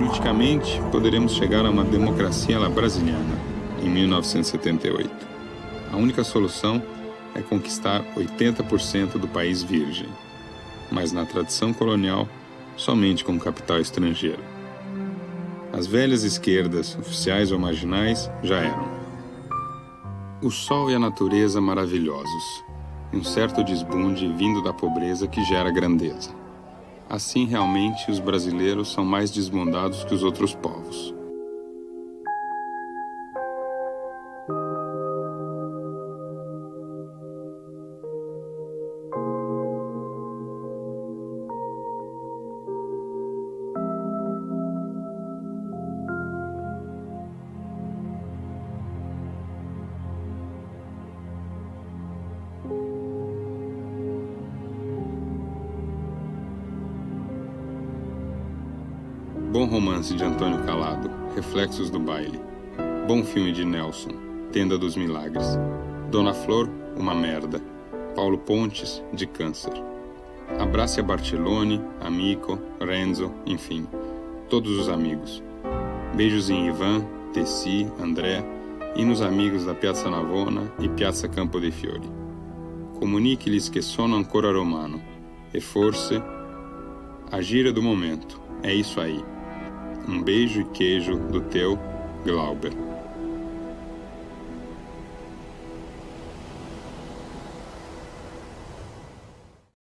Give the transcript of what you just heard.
Politicamente, poderemos chegar a uma democracia brasiliana, em 1978. A única solução é conquistar 80% do país virgem, mas na tradição colonial, somente com capital estrangeiro. As velhas esquerdas, oficiais ou marginais, já eram. O sol e a natureza maravilhosos, um certo desbunde vindo da pobreza que gera grandeza. Assim, realmente, os brasileiros são mais desbundados que os outros povos. Bom romance de Antônio Calado, Reflexos do Baile. Bom filme de Nelson, Tenda dos Milagres. Dona Flor, Uma Merda. Paulo Pontes, de Câncer. Abrace a Bartolone, Amico, Renzo, enfim, todos os amigos. Beijos em Ivan, Tessi, André e nos amigos da Piazza Navona e Piazza Campo dei Fiori. Comunique-lhes que sono ancora romano e forse a gira do momento. É isso aí. Um beijo e queijo do teu Glauber.